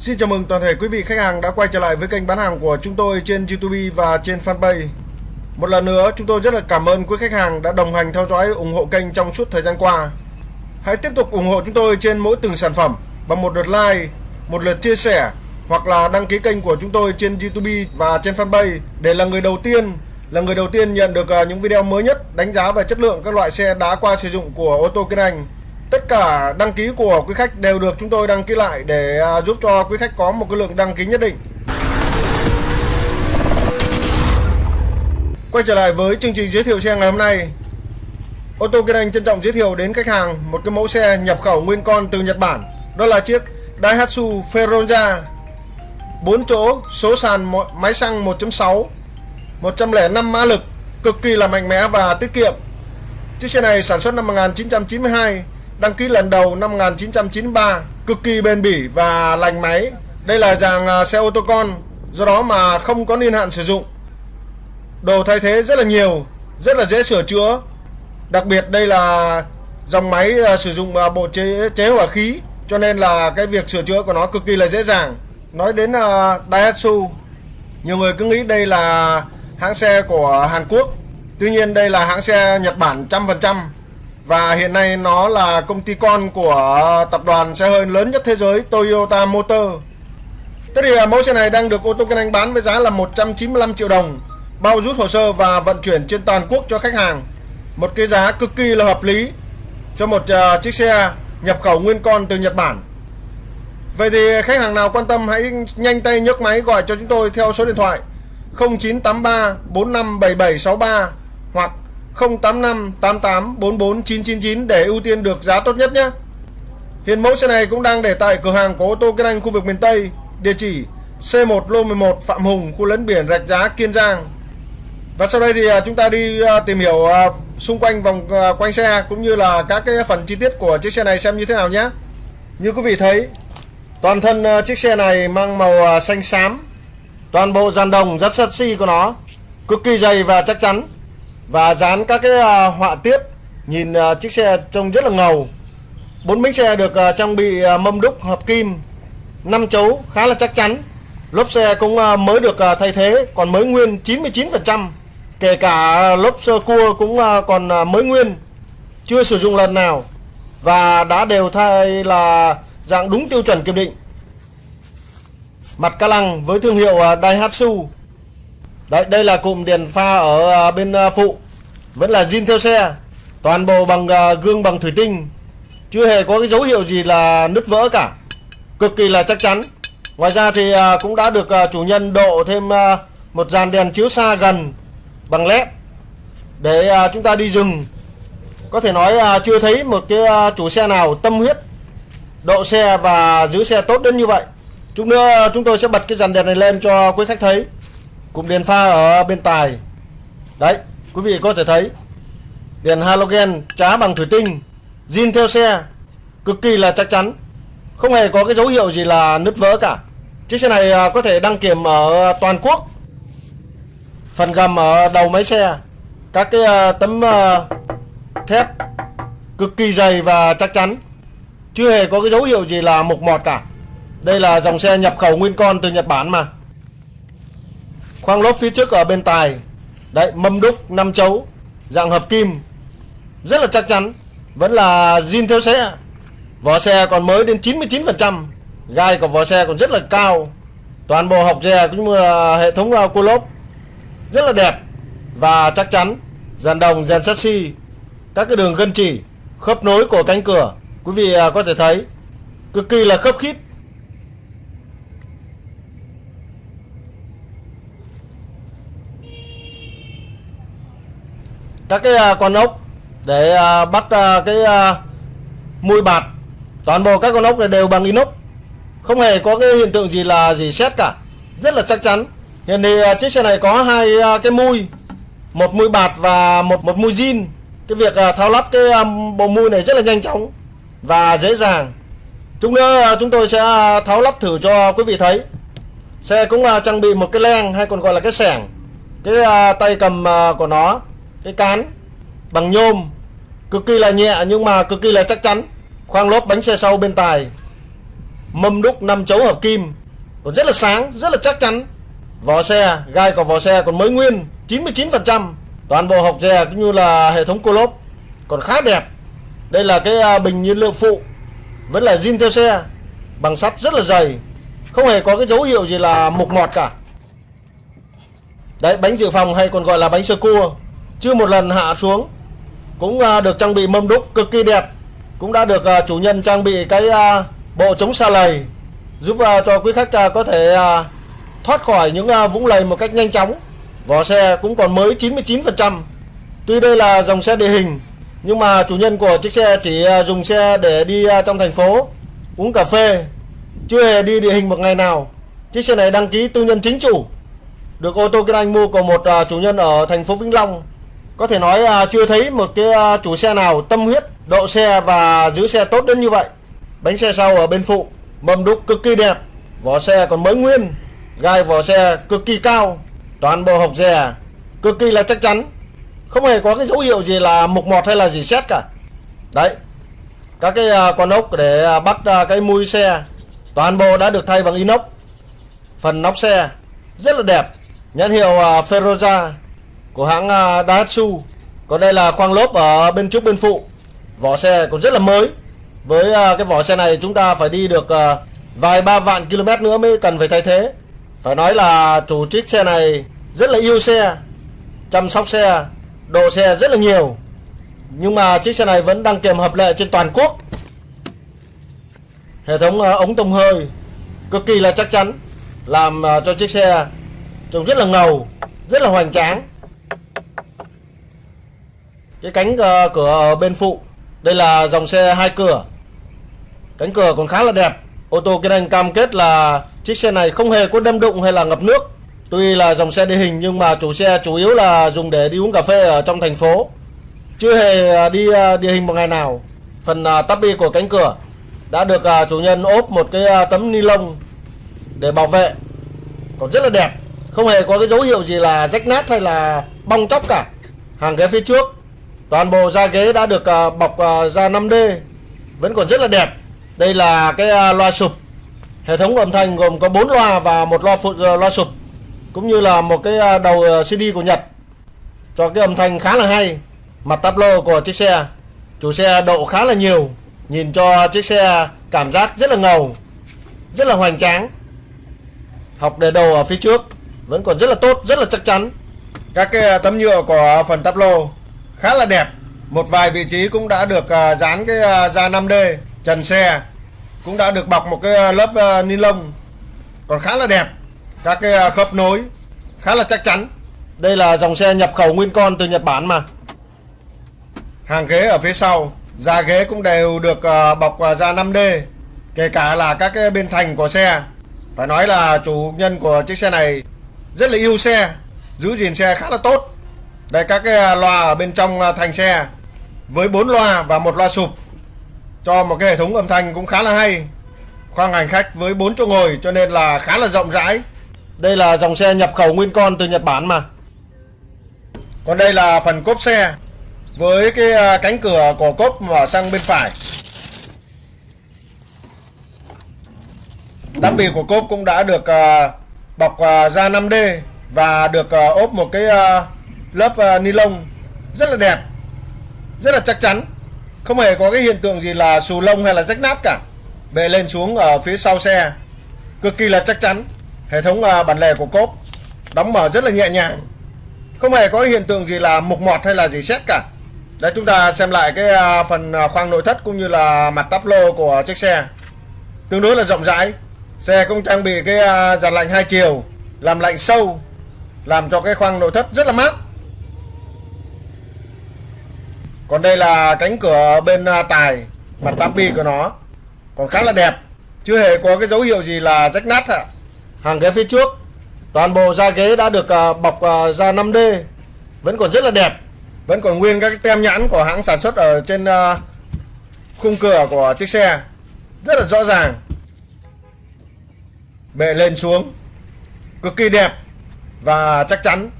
Xin chào mừng toàn thể quý vị khách hàng đã quay trở lại với kênh bán hàng của chúng tôi trên YouTube và trên fanpage. Một lần nữa, chúng tôi rất là cảm ơn quý khách hàng đã đồng hành theo dõi ủng hộ kênh trong suốt thời gian qua. Hãy tiếp tục ủng hộ chúng tôi trên mỗi từng sản phẩm bằng một lượt like, một lượt chia sẻ hoặc là đăng ký kênh của chúng tôi trên YouTube và trên fanpage để là người đầu tiên là người đầu tiên nhận được à, những video mới nhất đánh giá về chất lượng các loại xe đã qua sử dụng của ô tô Kinh Anh. Tất cả đăng ký của quý khách đều được chúng tôi đăng ký lại để à, giúp cho quý khách có một cái lượng đăng ký nhất định. Quay trở lại với chương trình giới thiệu xe ngày hôm nay. Ô tô Kiên Anh trân trọng giới thiệu đến khách hàng một cái mẫu xe nhập khẩu nguyên con từ Nhật Bản. Đó là chiếc Daihatsu Feronza 4 chỗ, số sàn máy xăng 1.6 105 mã lực, cực kỳ là mạnh mẽ và tiết kiệm. Chiếc xe này sản xuất năm 1992, đăng ký lần đầu năm 1993, cực kỳ bền bỉ và lành máy. Đây là dàn xe ô tô con, do đó mà không có niên hạn sử dụng. Đồ thay thế rất là nhiều, rất là dễ sửa chữa. Đặc biệt đây là dòng máy à, sử dụng à, bộ chế chế hỏa khí, cho nên là cái việc sửa chữa của nó cực kỳ là dễ dàng. Nói đến à, Daihatsu, nhiều người cứ nghĩ đây là hãng xe của Hàn Quốc. Tuy nhiên đây là hãng xe Nhật Bản trăm phần trăm và hiện nay nó là công ty con của tập đoàn xe hơi lớn nhất thế giới Toyota Motor. Thế thì à, mẫu xe này đang được ô tô Kinh Anh bán với giá là 195 triệu đồng, bao rút hồ sơ và vận chuyển trên toàn quốc cho khách hàng. Một cái giá cực kỳ là hợp lý cho một uh, chiếc xe nhập khẩu nguyên con từ Nhật Bản. Vậy thì khách hàng nào quan tâm hãy nhanh tay nhấc máy gọi cho chúng tôi theo số điện thoại 0983 457763 085 88 44 999 để ưu tiên được giá tốt nhất nhé. Hiện mẫu xe này cũng đang để tại cửa hàng của ô tô Kiên Anh khu vực miền Tây, địa chỉ C1 lô 11 Phạm Hùng, khu lấn biển Rạch Giá, Kiên Giang. Và sau đây thì à, chúng ta đi à, tìm hiểu à, xung quanh vòng quanh xe cũng như là các cái phần chi tiết của chiếc xe này xem như thế nào nhé. Như quý vị thấy, toàn thân chiếc xe này mang màu xanh xám toàn bộ dàn đồng rất sắt xi của nó cực kỳ dày và chắc chắn và dán các cái à, họa tiết, nhìn à, chiếc xe trông rất là ngầu. Bốn bánh xe được à, trang bị mâm đúc hợp kim, năm chấu khá là chắc chắn. Lốp xe cũng mới được thay thế, còn mới nguyên 99% kể cả lốp sơ cua cũng còn mới nguyên, chưa sử dụng lần nào. Và đã đều thay là dạng đúng tiêu chuẩn kiểm định. Mặt ca lăng với thương hiệu Daihatsu. Đấy, đây là cụm đèn pha ở à, bên à, phụ. Vẫn là zin theo xe. Toàn bộ bằng à, gương bằng thủy tinh. Chưa hề có cái dấu hiệu gì là nứt vỡ cả. Cực kỳ là chắc chắn. Ngoài ra thì cũng đã được chủ nhân độ thêm một dàn đèn chiếu xa gần bằng led Để chúng ta đi rừng Có thể nói chưa thấy một cái chủ xe nào tâm huyết Độ xe và giữ xe tốt đến như vậy. Chút nữa chúng tôi sẽ bật cái dàn đèn này lên cho quý khách thấy. Cụm đèn pha ở bên tài. Đấy, quý vị có thể thấy Đèn halogen trá bằng thủy tinh, zin theo xe, Cực kỳ là chắc chắn. Không hề có cái dấu hiệu gì là nứt vỡ cả. Chiếc xe này à, có thể đăng kiểm ở toàn quốc. Phần gầm ở đầu máy xe, Các cái à, tấm à, thép Cực kỳ dày và chắc chắn. Chưa hề có cái dấu hiệu gì là mục mọt cả. Đây là dòng xe nhập khẩu nguyên con từ Nhật Bản mà. Khoang lốp phía trước ở bên tài Đấy mâm đúc 5 chấu Dạng hợp kim. Rất là chắc chắn. Vẫn là zin theo xe. Vỏ xe còn mới đến 99% Gai của vỏ xe còn rất là cao. Toàn bộ học dè cũng như là hệ thống à, cua lốp. Rất là đẹp Và chắc chắn. Dàn đồng, dàn chassis Các cái đường gân chỉ Khớp nối của cánh cửa. Quý vị à, có thể thấy Cực kỳ là khớp khít. Các cái à, con ốc để à, bắt à, cái mui bạt. Toàn bộ các con ốc này đều bằng inox. Không hề có cái hiện tượng gì là gì xét cả. Rất là chắc chắn. Hiện thì chiếc xe này có hai cái mui. Một mui bạt và một một mui zin. Cái việc tháo lắp cái bộ mui này rất là nhanh chóng và dễ dàng. Chúng nữa chúng tôi sẽ tháo lắp thử cho quý vị thấy. Xe cũng trang bị một cái len hay còn gọi là cái sẻng. Cái tay cầm của nó cái cán bằng nhôm, cực kỳ là nhẹ nhưng mà cực kỳ là chắc chắn. Khoang lốp bánh xe sau bên tài, mâm đúc 5 chấu hợp kim, còn rất là sáng, rất là chắc chắn. Vỏ xe, gai của vỏ xe còn mới nguyên 99% toàn bộ hộc dè cũng như là hệ thống cô lốp còn khá đẹp. Đây là cái à, bình nhiên liệu phụ, vẫn là zin theo xe, bằng sắt rất là dày, không hề có cái dấu hiệu gì là mục mọt cả. Đấy, bánh dự phòng hay còn gọi là bánh sơ cua chưa một lần hạ xuống, cũng à, được trang bị mâm đúc cực kỳ đẹp. Cũng đã được à, chủ nhân trang bị cái à, bộ chống xa lầy, giúp cho quý khách có thể thoát khỏi những vũng lầy một cách nhanh chóng. Vỏ xe cũng còn mới 99% tuy đây là dòng xe địa hình, nhưng mà chủ nhân của chiếc xe chỉ dùng xe để đi trong thành phố, uống cà phê. Chưa hề đi địa hình một ngày nào. Chiếc xe này đăng ký tư nhân chính chủ. Được ô tô kinh anh mua của một chủ nhân ở thành phố Vĩnh Long có thể nói à, chưa thấy một cái à, chủ xe nào tâm huyết độ xe và giữ xe tốt đến như vậy. Bánh xe sau ở bên phụ, mâm đúc cực kỳ đẹp, vỏ xe còn mới nguyên, gai vỏ xe cực kỳ cao, toàn bộ hộp dè cực kỳ là chắc chắn. Không hề có cái dấu hiệu gì là mục mọt hay là gì xét cả. Đấy, các cái à, con ốc để bắt cái mui xe, toàn bộ đã được thay bằng inox. Phần nóc xe rất là đẹp, nhãn hiệu ferroza của hãng à, Daihatsu. Còn đây là khoang lốp ở bên trước bên phụ. Vỏ xe còn rất là mới. Với à, cái vỏ xe này chúng ta phải đi được à, vài ba vạn km nữa mới cần phải thay thế. Phải nói là chủ chiếc xe này rất là yêu xe, chăm sóc xe, độ xe rất là nhiều. Nhưng mà chiếc xe này vẫn đăng kiểm hợp lệ trên toàn quốc. Hệ thống ống tông hơi cực kỳ là chắc chắn, làm cho chiếc xe trông rất là ngầu, rất là hoành tráng cái cánh ờ, cửa bên phụ đây là dòng xe hai cửa cánh cửa còn khá là đẹp ô tô kia anh cam kết là chiếc xe này không hề có đâm đụng hay là ngập nước Tuy là dòng xe địa hình nhưng mà chủ xe chủ yếu là dùng để đi uống cà phê ở trong thành phố. Chưa hề ờ, đi ờ, địa hình một ngày nào. Phần ờ, à, tắp của cánh cửa đã được chủ nhân ốp một cái tấm ni lông để bảo vệ. Còn rất là đẹp. Không hề có cái dấu hiệu gì là rách nát hay là bong chóc cả. Hàng ghế phía trước toàn bộ da ghế đã được à, bọc à, da 5D vẫn còn rất là đẹp. Đây là cái à, loa sụp. Hệ thống âm thanh gồm có 4 loa và một loa phụ loa sụp, cũng như là một cái đầu CD của Nhật cho cái âm thanh khá là hay, mặt tablo lô của chiếc xe, chủ xe độ khá là nhiều, nhìn cho chiếc xe cảm giác rất là ngầu, rất là hoành tráng học đề đầu ở phía trước vẫn còn rất là tốt, rất là chắc chắn các cái tấm nhựa của phần tablo lô khá là đẹp. Một vài vị trí cũng đã được dán cái da 5D trần xe cũng đã được bọc một cái lớp ni lông. Còn khá là đẹp. Các cái à, khớp nối khá là chắc chắn. Đây là dòng xe nhập khẩu nguyên con từ Nhật Bản mà. Hàng ghế ở phía sau da ghế cũng đều được à, bọc à, da 5D kể cả là các cái bên thành của xe. Phải nói là chủ nhân của chiếc xe này rất là yêu xe giữ gìn xe khá là tốt đây, các cái à, loa ở bên trong à, thành xe. Với 4 loa và một loa sụp. Cho một cái hệ thống âm thanh cũng khá là hay. Khoang hành khách với 4 chỗ ngồi, cho nên là khá là rộng rãi. Đây là dòng xe nhập khẩu nguyên con từ Nhật Bản mà. Còn đây là phần cốp xe. Với cái à, cánh cửa của cốp mở sang bên phải. Tấm bì của cốp cũng đã được bọc da 5D Và được ốp một cái lớp ờ, ni lông Rất là đẹp Rất là chắc chắn. Không hề có cái hiện tượng gì là xù lông hay là rách nát cả. Bệ lên xuống ở phía sau xe Cực kỳ là chắc chắn. Hệ thống uh, bản lề của cốp đóng mở rất là nhẹ nhàng. Không hề có hiện tượng gì là mục mọt hay là gì xét cả. Đấy chúng ta xem lại cái uh, phần khoang nội thất cũng như là mặt tắp lô của chiếc xe. Tương đối là rộng rãi. Xe cũng trang bị cái uh, giàn lạnh hai chiều Làm lạnh sâu Làm cho cái khoang nội thất rất là mát. Còn đây là cánh cửa bên à, tài Mặt tắp bi của nó. Còn khá là đẹp, Chưa hề có cái dấu hiệu gì là rách nát ạ. Hàng ghế phía trước, toàn bộ da ghế đã được à, bọc à, da 5D vẫn còn rất là đẹp, vẫn còn nguyên các tem nhãn của hãng sản xuất ở trên khung cửa của chiếc xe. Rất là rõ ràng. Bệ lên xuống, cực kỳ đẹp và chắc chắn.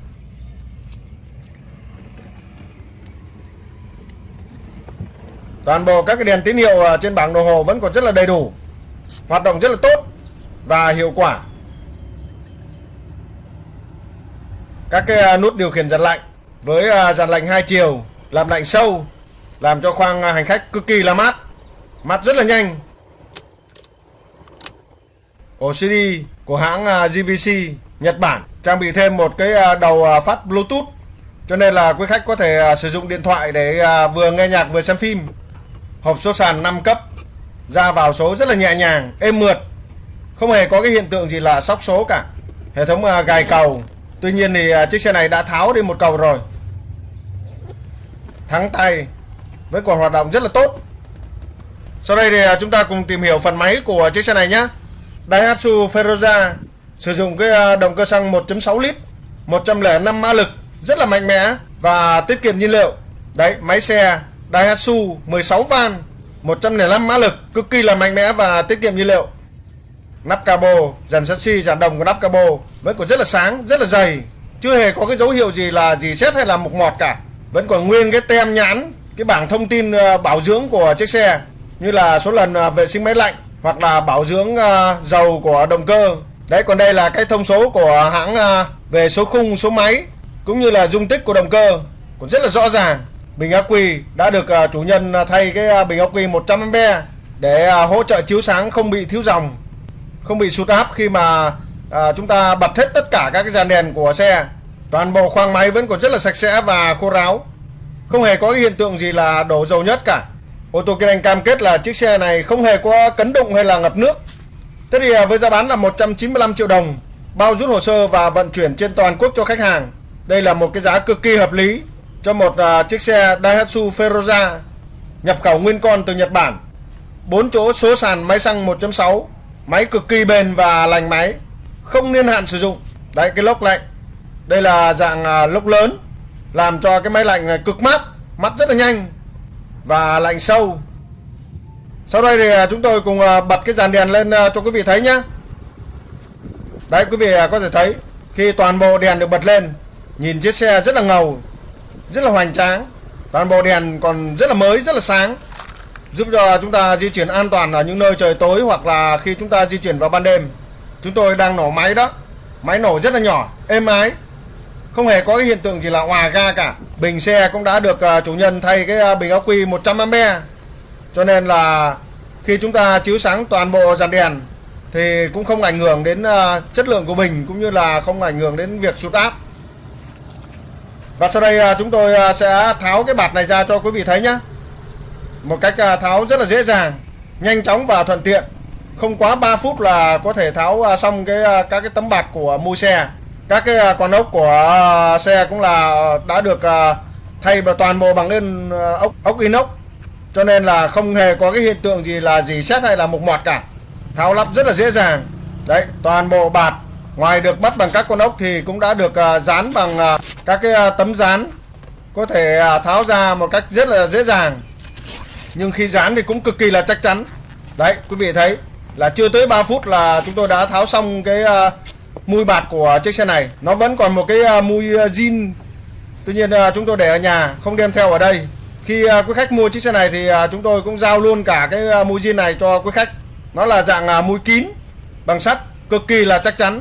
Toàn bộ các cái đèn tín hiệu à, trên bảng đồng hồ vẫn còn rất là đầy đủ, hoạt động rất là tốt và hiệu quả. Các cái à, nút điều khiển giật lạnh với à, dàn lạnh hai chiều, làm lạnh sâu, làm cho khoang hành khách cực kỳ là mát mát rất là nhanh. Ổ CD của hãng GVC Nhật Bản trang bị thêm một cái đầu phát Bluetooth, cho nên là quý khách có thể sử dụng điện thoại để vừa nghe nhạc vừa xem phim hộp số sàn 5 cấp, ra vào số rất là nhẹ nhàng, êm mượt. Không hề có cái hiện tượng gì là sóc số cả. Hệ thống à, gài cầu. Tuy nhiên thì à, chiếc xe này đã tháo đi một cầu rồi. Thắng tay Vẫn còn hoạt động rất là tốt. Sau đây thì à, chúng ta cùng tìm hiểu phần máy của chiếc xe này nhé Daihatsu Feroza Sử dụng cái động cơ xăng 1.6 lít 105 mã lực, Rất là mạnh mẽ Và tiết kiệm nhiên liệu. Đấy, máy xe Daihatsu 16 van 105 mã lực, Cực kỳ là mạnh mẽ và tiết kiệm nhiên liệu. Nắp cabo, dàn chassis dàn đồng của nắp cabo, vẫn còn rất là sáng, rất là dày. Chưa hề có cái dấu hiệu gì là gì xét hay là mục mọt cả. Vẫn còn nguyên cái tem nhãn, cái bảng thông tin ờ, bảo dưỡng của chiếc xe, như là số lần ờ, vệ sinh máy lạnh, hoặc là bảo dưỡng ờ, dầu của động cơ. Đấy, còn đây là cái thông số của hãng về số khung, số máy, cũng như là dung tích của động cơ. Cũng rất là rõ ràng bình ắc quy đã được à, chủ nhân à, thay cái à, bình ắc quy 100A để hỗ trợ chiếu sáng không bị thiếu dòng không bị sụt áp khi mà à, chúng ta bật hết tất cả các cái dàn đèn của xe. Toàn bộ khoang máy vẫn còn rất là sạch sẽ và khô ráo. Không hề có cái hiện tượng gì là đổ dầu nhất cả. Ô tô kinh anh cam kết là chiếc xe này không hề có cấn đụng hay là ngập nước. Thế thì với giá bán là 195 triệu đồng bao rút hồ sơ và vận chuyển trên toàn quốc cho khách hàng. Đây là một cái giá cực kỳ hợp lý cho một uh, chiếc xe Daihatsu Feroza nhập khẩu nguyên con từ Nhật Bản. 4 chỗ số sàn máy xăng 1.6 Máy cực kỳ bền và lành máy Không niên hạn sử dụng. Đấy cái lốc lạnh. Đây là dạng uh, lốc lớn Làm cho cái máy lạnh này cực mát mát rất là nhanh Và lạnh sâu. Sau đây thì à, chúng tôi cùng bật cái dàn đèn lên cho quý vị thấy nhé Đấy quý vị có thể thấy Khi toàn bộ đèn được bật lên Nhìn chiếc xe rất là ngầu. Rất là hoành tráng. Toàn bộ đèn còn rất là mới, rất là sáng. Giúp cho chúng ta di chuyển an toàn ở những nơi trời tối hoặc là khi chúng ta di chuyển vào ban đêm. Chúng tôi đang nổ máy đó. Máy nổ rất là nhỏ êm ái. Không hề có cái hiện tượng gì là hòa ga cả. Bình xe cũng đã được à, chủ nhân thay cái à, bình ắc quy 100A cho nên là khi chúng ta chiếu sáng toàn bộ dàn đèn thì cũng không ảnh hưởng đến à, chất lượng của bình cũng như là không ảnh hưởng đến việc sụt áp và sau đây à, chúng tôi à, sẽ tháo cái bạt này ra cho quý vị thấy nhé một cách à, tháo rất là dễ dàng, nhanh chóng và thuận tiện. Không quá 3 phút là có thể tháo xong cái các cái tấm bạc của mui xe. Các cái con ốc của xe cũng là đã được thay toàn bộ bằng lên ốc ốc inox. Cho nên là không hề có cái hiện tượng gì là gì xét hay là mục mọt cả. Tháo lắp rất là dễ dàng. Đấy, toàn bộ bạt ngoài được bắt bằng các con ốc thì cũng đã được à, dán bằng à, các cái à, tấm dán. Có thể tháo ra một cách rất là dễ dàng. Nhưng khi dán thì cũng cực kỳ là chắc chắn. Đấy, quý vị thấy là chưa tới 3 phút là chúng tôi đã tháo xong cái mui bạt của chiếc xe này. Nó vẫn còn một cái mui zin tuy nhiên chúng tôi để ở nhà, không đem theo ở đây. Khi quý khách mua chiếc xe này thì chúng tôi cũng giao luôn cả cái mui zin này cho quý khách. Nó là dạng mui kín, bằng sắt, cực kỳ là chắc chắn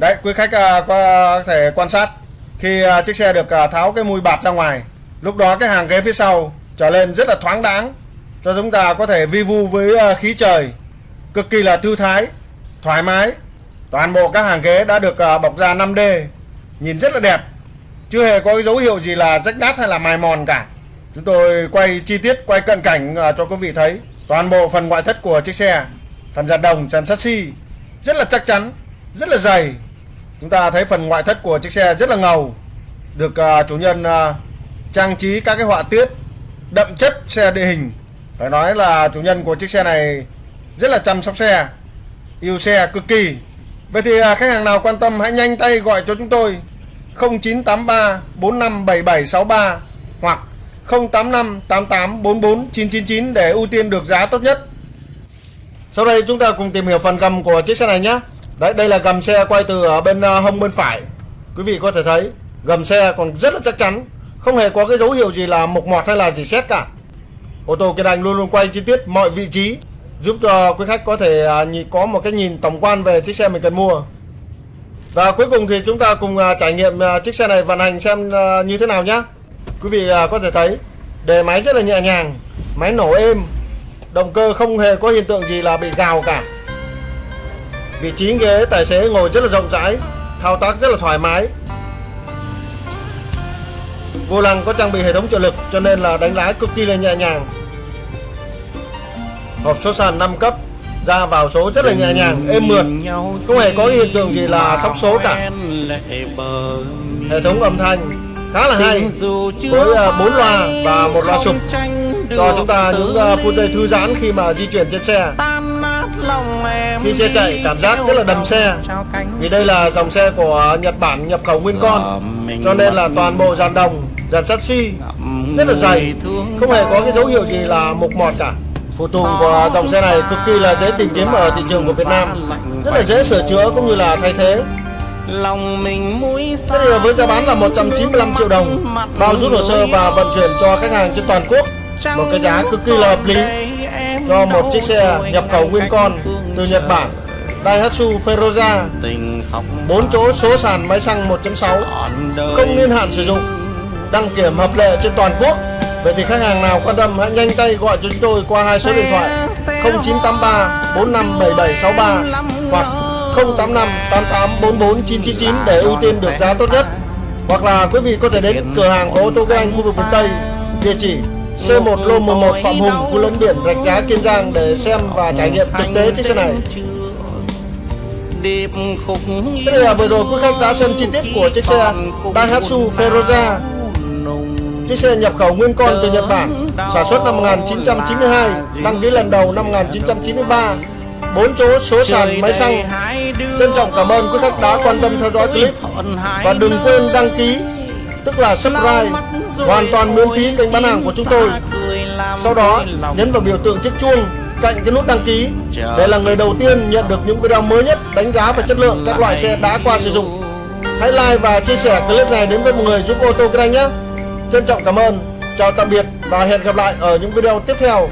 đấy quý khách à, có thể quan sát khi à, chiếc xe được à, tháo cái mùi bạt ra ngoài lúc đó cái hàng ghế phía sau trở lên rất là thoáng đáng cho chúng ta có thể vi vu với à, khí trời cực kỳ là thư thái thoải mái. Toàn bộ các hàng ghế đã được à, bọc da 5D nhìn rất là đẹp chưa hề có cái dấu hiệu gì là rách nát hay là mài mòn cả. Chúng tôi quay chi tiết quay cận cảnh à, cho quý vị thấy toàn bộ phần ngoại thất của chiếc xe. Phần giàn đồng giật sắt xi rất là chắc chắn rất là dày chúng ta thấy phần ngoại thất của chiếc xe rất là ngầu, được à, chủ nhân à, trang trí các cái họa tiết đậm chất xe địa hình. Phải nói là chủ nhân của chiếc xe này rất là chăm sóc xe, yêu xe cực kỳ. Vậy thì à, khách hàng nào quan tâm hãy nhanh tay gọi cho chúng tôi 0983 457763 hoặc 085 88 44 999 để ưu tiên được giá tốt nhất. Sau đây chúng ta cùng tìm hiểu phần gầm của chiếc xe này nhé. Đấy đây là gầm xe quay từ ở bên ờ, hông bên phải Quý vị có thể thấy gầm xe còn rất là chắc chắn Không hề có cái dấu hiệu gì là mục mọt hay là gì xét cả Ô tô Kiên Anh luôn luôn quay chi tiết mọi vị trí giúp cho quý khách có thể ờ, có một cái nhìn tổng quan về chiếc xe mình cần mua. Và cuối cùng thì chúng ta cùng ờ, trải nghiệm chiếc xe này vận hành xem như thế nào nhé. Quý vị có thể thấy đề máy rất là nhẹ nhàng, máy nổ êm, động cơ không hề có hiện tượng gì là bị gào cả. Vị trí ghế tài xế ngồi rất là rộng rãi, thao tác rất là thoải mái. Vô lăng có trang bị hệ thống trợ lực cho nên là đánh lái cực kỳ là nhẹ nhàng. Hộp số sàn 5 cấp, ra vào số rất là nhẹ nhàng, êm mượt, không hề có hiện tượng gì là sóc số cả. Hệ thống âm thanh khá là hay với à, bốn loa và một loa sụp cho chúng ta những à, phút giây thư giãn khi mà di chuyển trên xe. Khi xe chạy cảm giác rất là đầm xe. Vì đây là dòng xe của Nhật Bản nhập khẩu nguyên con. Cho nên là toàn bộ dàn đồng, dàn sắt xi rất là dày. Không hề có cái dấu hiệu gì là mục mọt cả. Phụ tùng của dòng xe này cực kỳ là dễ tìm kiếm ở thị trường của Việt Nam. Rất là dễ sửa chữa cũng như là thay thế. Lòng mình mũi Thế thì với giá bán là 195 triệu đồng. Bao rút hồ sơ và vận chuyển cho khách hàng trên toàn quốc. Một cái giá cực kỳ là hợp lý Cho một chiếc xe nhập khẩu nguyên con từ Nhật Bản Daihatsu Feroza. Tình khóc 4 chỗ số sàn máy xăng 1.6 còn đời. Không niên hạn sử dụng Đăng kiểm hợp lệ trên toàn quốc. Vậy thì khách hàng nào quan tâm hãy nhanh tay gọi cho chúng tôi qua hai số điện thoại 0983 457763 hoặc 085 8844 999 để ưu tiên được giá tốt nhất. Hoặc là quý vị có thể đến cửa hàng của ô tô Kinh Anh khu vực miền Tây địa chỉ C1 Lô 11 Phạm Hùng khu lấn biển Rạch Giá Kiên Giang để xem và trải nghiệm thực tế chiếc xe này. Thế là vừa rồi quý khách đã xem chi tiết của chiếc xe Daihatsu Feroza. Chiếc xe nhập khẩu nguyên con từ Nhật Bản, sản xuất năm 1992, đăng ký lần đầu năm 1993, 4 chỗ số sàn máy xăng. Trân trọng cảm ơn quý khách đã quan tâm theo dõi clip. và đừng quên đăng ký, tức là subscribe, hoàn toàn miễn phí kênh bán hàng của chúng tôi. Sau đó nhấn vào biểu tượng chiếc chuông cạnh cái nút đăng ký để là người đầu tiên nhận được những video mới nhất đánh giá về chất lượng các loại xe đã qua sử dụng. Hãy like và chia sẻ clip này đến với mọi người giúp ô tô kinh anh nhé. Trân trọng cảm ơn, chào tạm biệt và hẹn gặp lại ở những video tiếp theo.